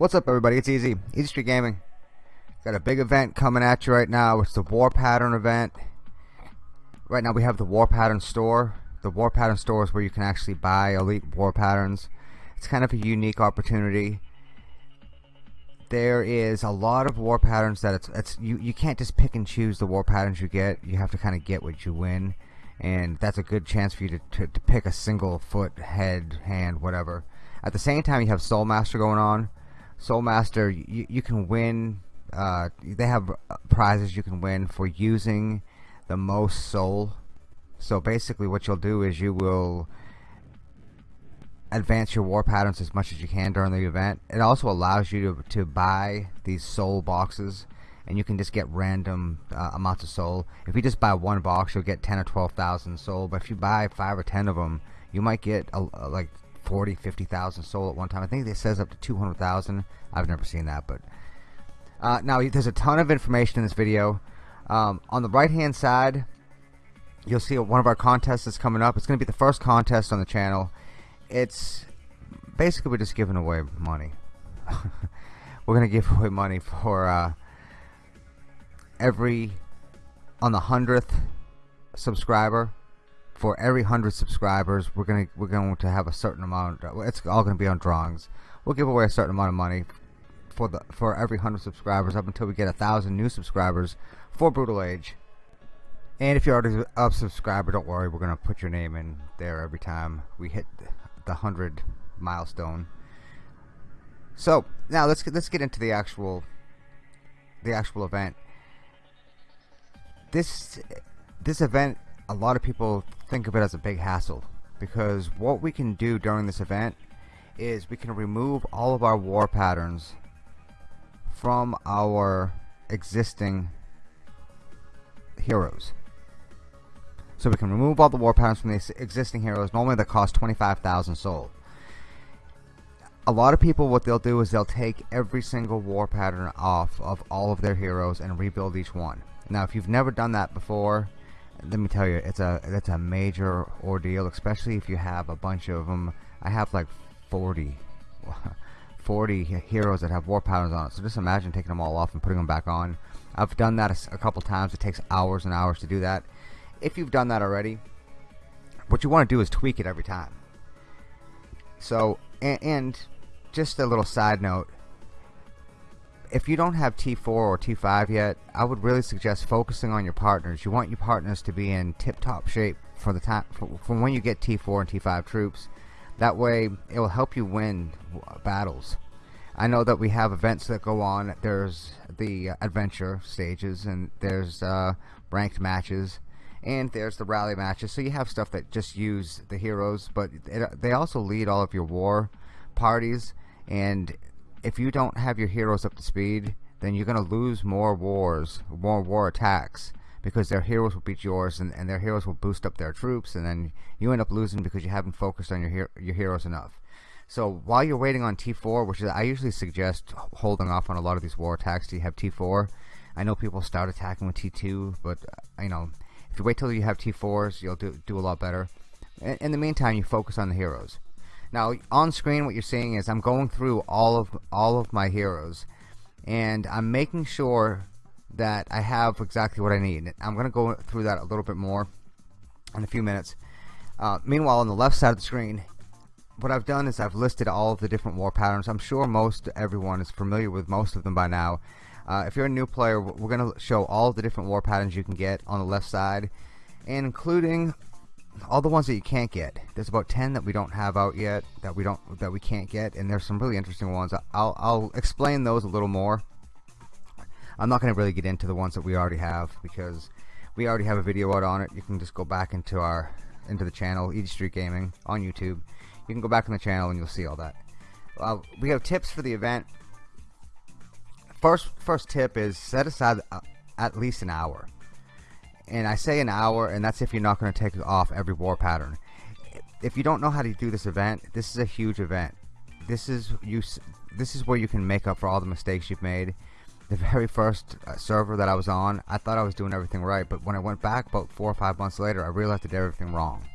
What's up everybody, it's Easy, Easy Street Gaming. Got a big event coming at you right now, it's the War Pattern event. Right now we have the War Pattern store. The War Pattern store is where you can actually buy elite war patterns. It's kind of a unique opportunity. There is a lot of war patterns that it's, it's you, you can't just pick and choose the war patterns you get. You have to kind of get what you win. And that's a good chance for you to, to, to pick a single foot, head, hand, whatever. At the same time you have Soul Master going on Soul Master, you, you can win. Uh, they have prizes you can win for using the most soul. So basically, what you'll do is you will advance your war patterns as much as you can during the event. It also allows you to, to buy these soul boxes and you can just get random uh, amounts of soul. If you just buy one box, you'll get 10 or 12,000 soul. But if you buy 5 or 10 of them, you might get a, a, like 40, 50,000 soul at one time. I think it says up to 200,000. I've never seen that, but uh, now there's a ton of information in this video. Um, on the right hand side, you'll see one of our contests that's coming up. It's going to be the first contest on the channel. It's basically we're just giving away money. we're going to give away money for uh, every on the hundredth subscriber for every hundred subscribers we're gonna we're going to have a certain amount uh, it's all gonna be on drawings. We'll give away a certain amount of money for the for every hundred subscribers up until we get a thousand new subscribers for Brutal Age. And if you're already a subscriber don't worry we're gonna put your name in there every time we hit the hundred milestone. So now let's get, let's get into the actual the actual event. This this event a lot of people think of it as a big hassle because what we can do during this event is we can remove all of our war patterns from our existing heroes. So we can remove all the war patterns from the existing heroes normally that cost 25,000 soul. A lot of people what they'll do is they'll take every single war pattern off of all of their heroes and rebuild each one. Now if you've never done that before let me tell you it's a it's a major ordeal especially if you have a bunch of them I have like 40 40 heroes that have war patterns on it so just imagine taking them all off and putting them back on. I've done that a, a couple times. It takes hours and hours to do that. If you've done that already what you want to do is tweak it every time. So and, and just a little side note if you don't have T4 or T5 yet, I would really suggest focusing on your partners. You want your partners to be in tip-top shape for the time from when you get T4 and T5 troops. That way, it will help you win battles. I know that we have events that go on. There's the adventure stages, and there's uh, ranked matches, and there's the rally matches. So you have stuff that just use the heroes, but it, they also lead all of your war parties, and if you don't have your heroes up to speed, then you're going to lose more wars, more war attacks, because their heroes will beat yours, and, and their heroes will boost up their troops, and then you end up losing because you haven't focused on your your heroes enough. So while you're waiting on T4, which is I usually suggest holding off on a lot of these war attacks till you have T4. I know people start attacking with T2, but uh, you know if you wait till you have T4s, you'll do do a lot better. In the meantime, you focus on the heroes. Now on screen what you're seeing is I'm going through all of all of my heroes and I'm making sure that I have exactly what I need. I'm gonna go through that a little bit more in a few minutes. Uh, meanwhile on the left side of the screen what I've done is I've listed all of the different war patterns. I'm sure most everyone is familiar with most of them by now. Uh, if you're a new player, we're going to show all the different war patterns you can get on the left side, including all the ones that you can't get. There's about 10 that we don't have out yet that we don't that we can't get and there's some really interesting ones. I'll, I'll explain those a little more. I'm not gonna really get into the ones that we already have because we already have a video out on it. You can just go back into our into the channel Easy Street Gaming on YouTube. You can go back on the channel and you'll see all that. Uh, we have tips for the event. First first tip is set aside uh, at least an hour and I say an hour and that's if you're not going to take off every war pattern. If you don't know how to do this event this is a huge event. This is you this is where you can make up for all the mistakes you've made. The very first uh, server that I was on I thought I was doing everything right but when I went back about four or five months later I realized I did everything wrong.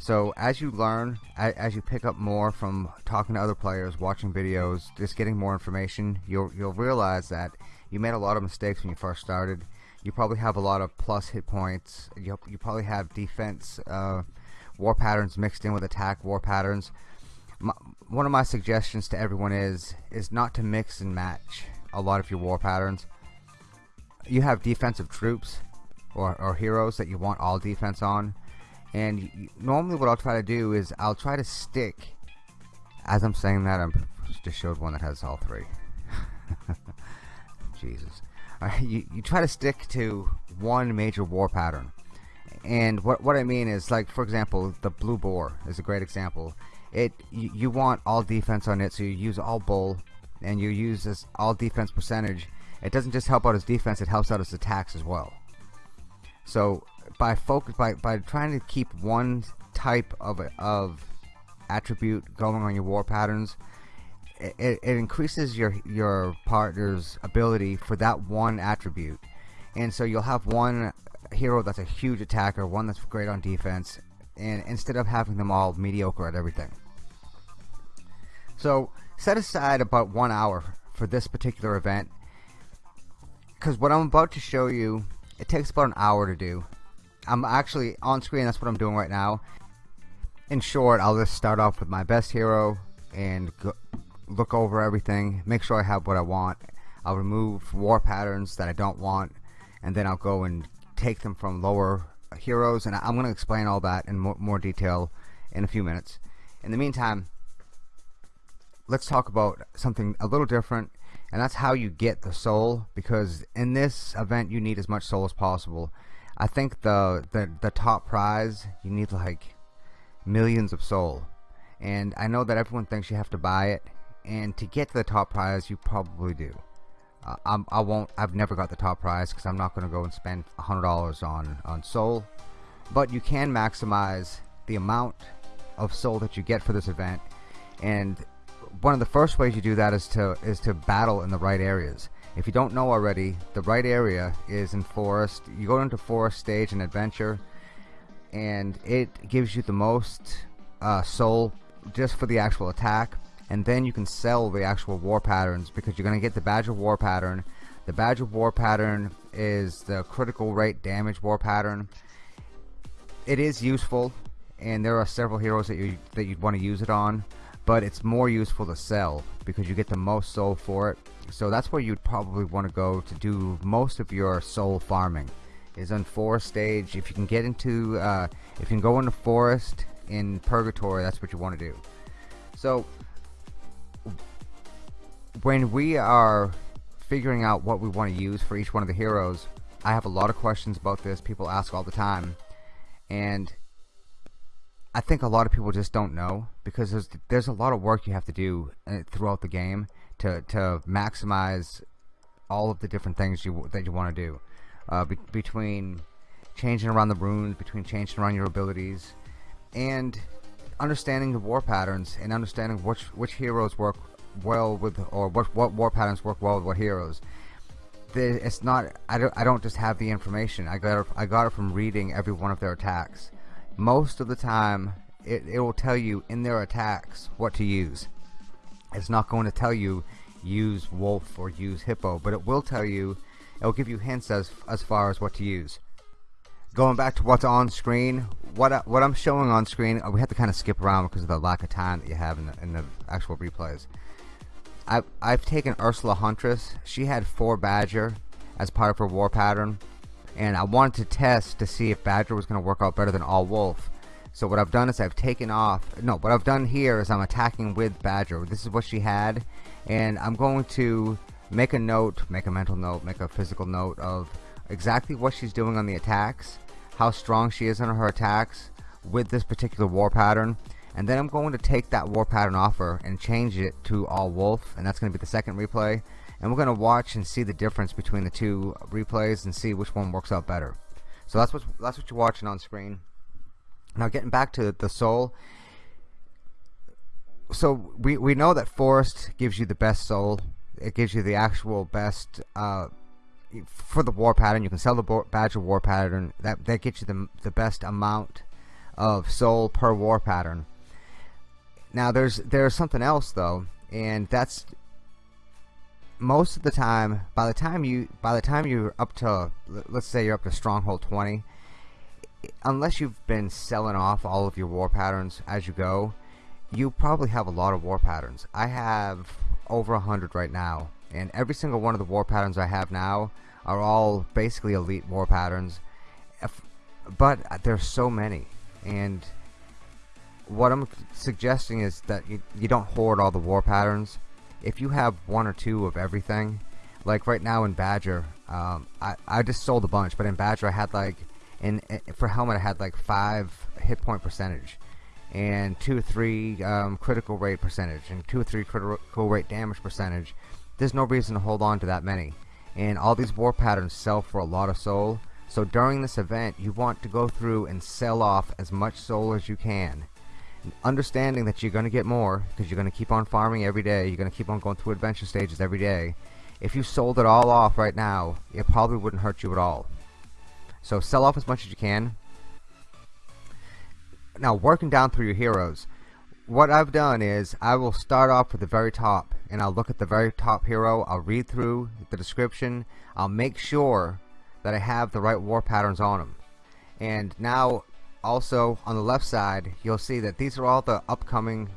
So as you learn, as you pick up more from talking to other players, watching videos, just getting more information, you'll you'll realize that you made a lot of mistakes when you first started. You probably have a lot of plus hit points. You you probably have defense uh, war patterns mixed in with attack war patterns. My, one of my suggestions to everyone is is not to mix and match a lot of your war patterns. You have defensive troops or, or heroes that you want all defense on and normally what I'll try to do is I'll try to stick as I'm saying that I'm just showed one that has all three Jesus Uh, you, you try to stick to one major war pattern. And what, what I mean is like for example the blue boar is a great example. It you, you want all defense on it so you use all bull and you use this all defense percentage. It doesn't just help out his defense it helps out his attacks as well. So by focus by by trying to keep one type of of attribute going on your war patterns it, it increases your your partner's ability for that one attribute. And so you'll have one hero that's a huge attacker one that's great on defense and instead of having them all mediocre at everything. So set aside about one hour for this particular event because what I'm about to show you it takes about an hour to do. I'm actually on screen that's what I'm doing right now. In short I'll just start off with my best hero and go, look over everything make sure I have what I want. I'll remove war patterns that I don't want and then I'll go and take them from lower heroes and I'm gonna explain all that in more, more detail in a few minutes. In the meantime let's talk about something a little different and that's how you get the soul because in this event you need as much soul as possible. I think the, the the top prize you need like millions of soul. And I know that everyone thinks you have to buy it and to get to the top prize you probably do uh, I'm, I won't I've never got the top prize because I'm not gonna go and spend a hundred dollars on on soul but you can maximize the amount of soul that you get for this event and one of the first ways you do that is to is to battle in the right areas if you don't know already, the right area is in Forest. You go into Forest Stage and Adventure, and it gives you the most uh, soul just for the actual attack. And then you can sell the actual war patterns because you're going to get the Badger War pattern. The Badger War pattern is the critical rate damage war pattern. It is useful, and there are several heroes that you that you'd want to use it on but it's more useful to sell because you get the most soul for it so that's where you'd probably want to go to do most of your soul farming is on forest stage if you can get into uh, if you can go into forest in purgatory that's what you want to do so when we are figuring out what we want to use for each one of the heroes I have a lot of questions about this people ask all the time. And I think a lot of people just don't know because there's there's a lot of work you have to do uh, throughout the game to to maximize all of the different things you that you want to do. Uh, be, between changing around the runes between changing around your abilities and understanding the war patterns and understanding which which heroes work well with or what what war patterns work well with what heroes. It's not I don't I don't just have the information. I got it, I got it from reading every one of their attacks. Most of the time it, it will tell you in their attacks what to use. It's not going to tell you use wolf or use hippo but it will tell you it will give you hints as as far as what to use. Going back to what's on screen what I, what I'm showing on screen we have to kind of skip around because of the lack of time that you have in the, in the actual replays I've, I've taken Ursula Huntress she had four badger as part of her war pattern and I wanted to test to see if Badger was going to work out better than All Wolf. So what I've done is I've taken off, no, what I've done here is I'm attacking with Badger. This is what she had, and I'm going to make a note, make a mental note, make a physical note of exactly what she's doing on the attacks, how strong she is on her attacks with this particular war pattern, and then I'm going to take that war pattern offer and change it to All Wolf, and that's going to be the second replay. And we're gonna watch and see the difference between the two replays and see which one works out better. So that's what that's what you're watching on screen. Now getting back to the soul. So we, we know that forest gives you the best soul. It gives you the actual best uh, for the war pattern. You can sell the badger war pattern. That, that gets you the, the best amount of soul per war pattern. Now there's there's something else though, and that's most of the time by the time you by the time you're up to let's say you're up to stronghold 20 unless you've been selling off all of your war patterns as you go you probably have a lot of war patterns. I have over a hundred right now and every single one of the war patterns I have now are all basically elite war patterns. But uh, there's so many and what I'm suggesting is that you, you don't hoard all the war patterns. If you have one or two of everything like right now in Badger um, I, I just sold a bunch but in Badger I had like in, in for helmet I had like five hit point percentage and two or three um, critical rate percentage and two or three critical rate damage percentage. There's no reason to hold on to that many. And all these war patterns sell for a lot of soul. So during this event you want to go through and sell off as much soul as you can understanding that you're going to get more because you're going to keep on farming every day you're going to keep on going through adventure stages every day. If you sold it all off right now it probably wouldn't hurt you at all. So sell off as much as you can. Now working down through your heroes what I've done is I will start off with the very top and I'll look at the very top hero I'll read through the description I'll make sure that I have the right war patterns on them and now also on the left side you'll see that these are all the upcoming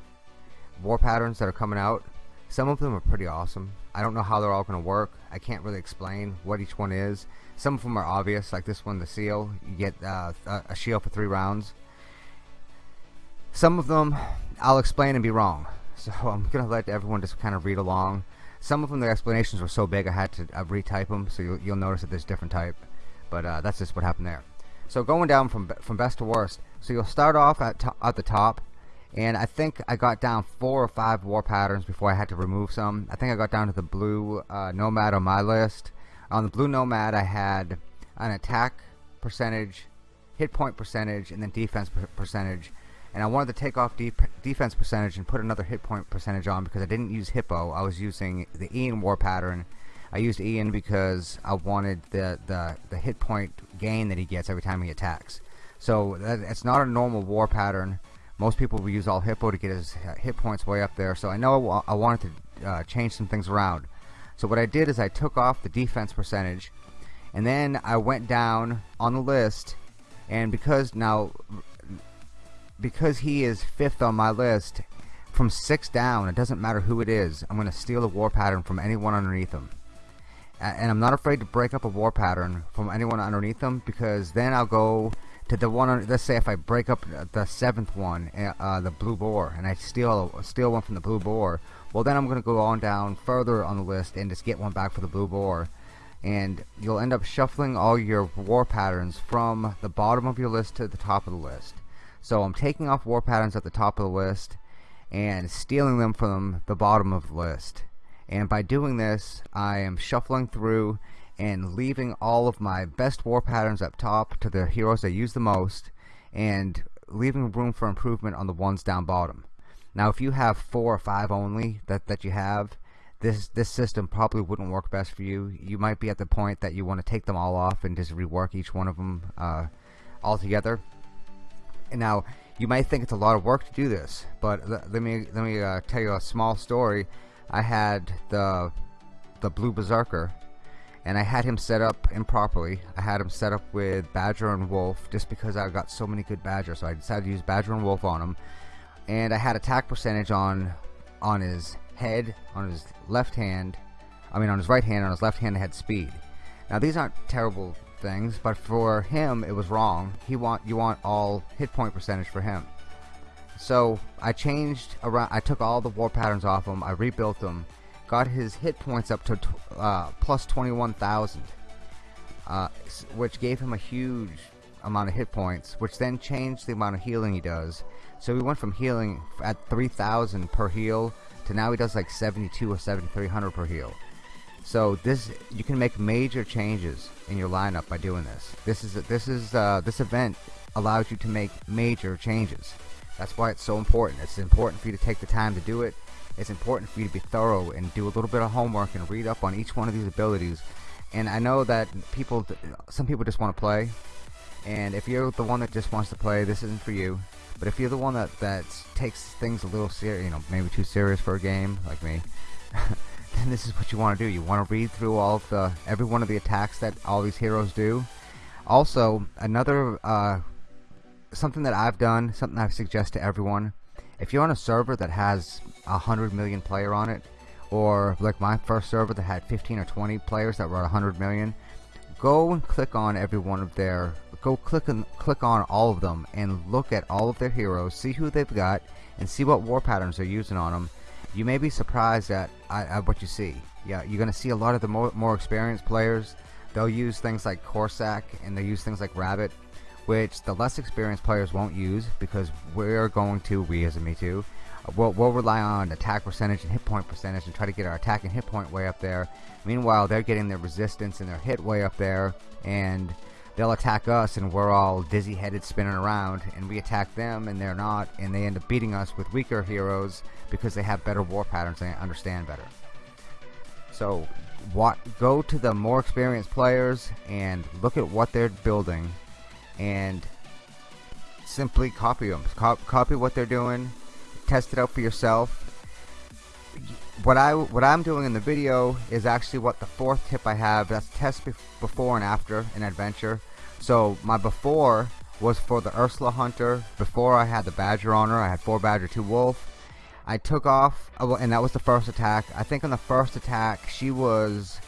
war patterns that are coming out. Some of them are pretty awesome. I don't know how they're all gonna work. I can't really explain what each one is. Some of them are obvious like this one the seal. You get uh, a shield for three rounds. Some of them I'll explain and be wrong. So I'm gonna let everyone just kind of read along. Some of them the explanations were so big I had to uh, retype them so you'll, you'll notice that there's different type. But uh, that's just what happened there so going down from from best to worst. So you'll start off at at the top, and I think I got down four or five war patterns before I had to remove some. I think I got down to the blue uh, nomad on my list. On the blue nomad, I had an attack percentage, hit point percentage, and then defense percentage. And I wanted to take off de defense percentage and put another hit point percentage on because I didn't use Hippo. I was using the Ian war pattern I used Ian because I wanted the, the, the hit point gain that he gets every time he attacks. So that, it's not a normal war pattern. Most people will use all Hippo to get his hit points way up there. So I know I wanted to uh, change some things around. So what I did is I took off the defense percentage and then I went down on the list and because now because he is fifth on my list from six down it doesn't matter who it is I'm gonna steal the war pattern from anyone underneath him and I'm not afraid to break up a war pattern from anyone underneath them because then I'll go to the one let's say if I break up the seventh one uh, uh, the blue boar and I steal steal one from the blue boar well then I'm gonna go on down further on the list and just get one back for the blue boar. And you'll end up shuffling all your war patterns from the bottom of your list to the top of the list. So I'm taking off war patterns at the top of the list and stealing them from the bottom of the list and by doing this I am shuffling through and leaving all of my best war patterns up top to the heroes I use the most and leaving room for improvement on the ones down bottom. Now if you have four or five only that, that you have this this system probably wouldn't work best for you. You might be at the point that you want to take them all off and just rework each one of them uh, all together and now you might think it's a lot of work to do this but let me let me uh, tell you a small story I had the the blue berserker and I had him set up improperly. I had him set up with badger and wolf just because I got so many good badger so I decided to use badger and wolf on him and I had attack percentage on on his head on his left hand I mean on his right hand on his left hand I had speed. Now these aren't terrible things but for him it was wrong. He want you want all hit point percentage for him so I changed around. I took all the war patterns off him. I rebuilt them. Got his hit points up to uh, plus 21,000, uh, which gave him a huge amount of hit points, which then changed the amount of healing he does. So we went from healing at 3,000 per heal to now he does like 72 or 7,300 per heal. So this you can make major changes in your lineup by doing this. This is this is uh, this event allows you to make major changes. That's why it's so important. It's important for you to take the time to do it. It's important for you to be thorough and do a little bit of homework and read up on each one of these abilities. And I know that people, some people just want to play, and if you're the one that just wants to play this isn't for you but if you're the one that that takes things a little serious you know maybe too serious for a game like me then this is what you want to do you want to read through all the every one of the attacks that all these heroes do also another uh, something that I've done something I suggest to everyone if you're on a server that has a hundred million player on it or like my first server that had 15 or 20 players that were at 100 million go and click on every one of their go click and click on all of them and look at all of their heroes see who they've got and see what war patterns they're using on them you may be surprised at, at, at what you see. Yeah you're gonna see a lot of the more, more experienced players they'll use things like Corsac and they use things like Rabbit which the less experienced players won't use because we're going to we as a me too we'll, we'll rely on attack percentage and hit point percentage and try to get our attack and hit point way up there. Meanwhile they're getting their resistance and their hit way up there and they'll attack us and we're all dizzy headed spinning around and we attack them and they're not and they end up beating us with weaker heroes because they have better war patterns and understand better. So what go to the more experienced players and look at what they're building and simply copy them copy what they're doing test it out for yourself. What I what I'm doing in the video is actually what the fourth tip I have. That's test before and after an adventure. So my before was for the Ursula Hunter. Before I had the Badger on her. I had four Badger two Wolf. I took off uh, and that was the first attack. I think on the first attack she was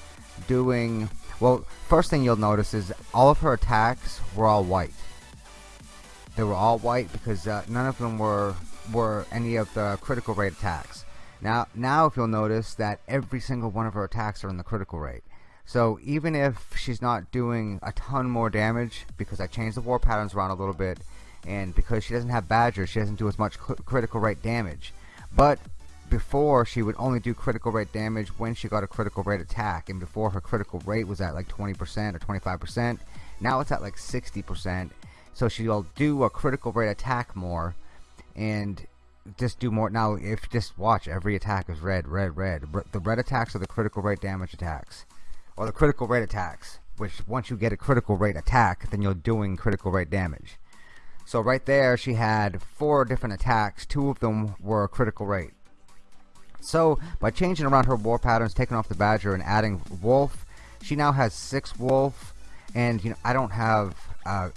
doing well first thing you'll notice is all of her attacks were all white they were all white because uh, none of them were were any of the critical rate attacks now, now if you'll notice that every single one of her attacks are in the critical rate. So even if she's not doing a ton more damage, because I changed the war patterns around a little bit, and because she doesn't have Badger, she doesn't do as much critical rate damage. But before, she would only do critical rate damage when she got a critical rate attack, and before her critical rate was at like 20% or 25%. Now it's at like 60%. So she'll do a critical rate attack more, and just do more now if just watch every attack is red red red the red attacks are the critical rate damage attacks or the critical rate attacks which once you get a critical rate attack then you're doing critical rate damage so right there she had four different attacks two of them were critical rate so by changing around her war patterns taking off the badger and adding wolf she now has six wolf and you know I don't have uh,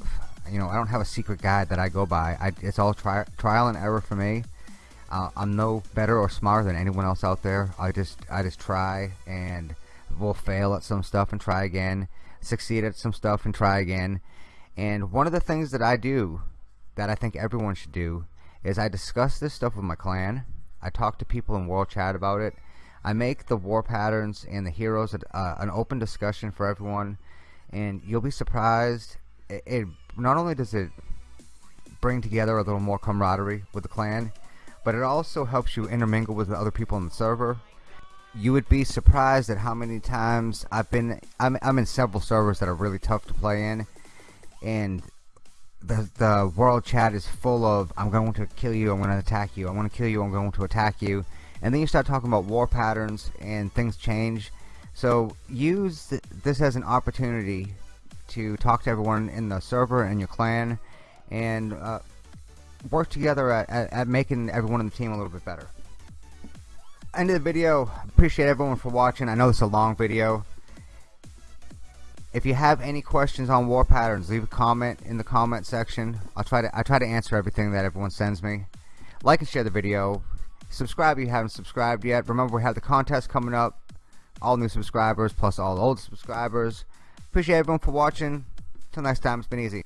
you know I don't have a secret guide that I go by I, it's all tri trial and error for me uh, I'm no better or smarter than anyone else out there. I just I just try and will fail at some stuff and try again, succeed at some stuff and try again. And one of the things that I do that I think everyone should do is I discuss this stuff with my clan. I talk to people in world chat about it. I make the war patterns and the heroes uh, an open discussion for everyone, and you'll be surprised. It, it not only does it bring together a little more camaraderie with the clan but it also helps you intermingle with the other people on the server you would be surprised at how many times I've been I'm, I'm in several servers that are really tough to play in and the, the world chat is full of I'm going to kill you I'm going to attack you I want to kill you I'm going to attack you and then you start talking about war patterns and things change so use th this as an opportunity to talk to everyone in the server and your clan and uh, work together at, at, at making everyone in the team a little bit better. End of the video. Appreciate everyone for watching. I know it's a long video. If you have any questions on war patterns, leave a comment in the comment section. I'll try to I try to answer everything that everyone sends me. Like and share the video. Subscribe if you haven't subscribed yet. Remember we have the contest coming up. All new subscribers plus all old subscribers. Appreciate everyone for watching. Till next time, it's been easy.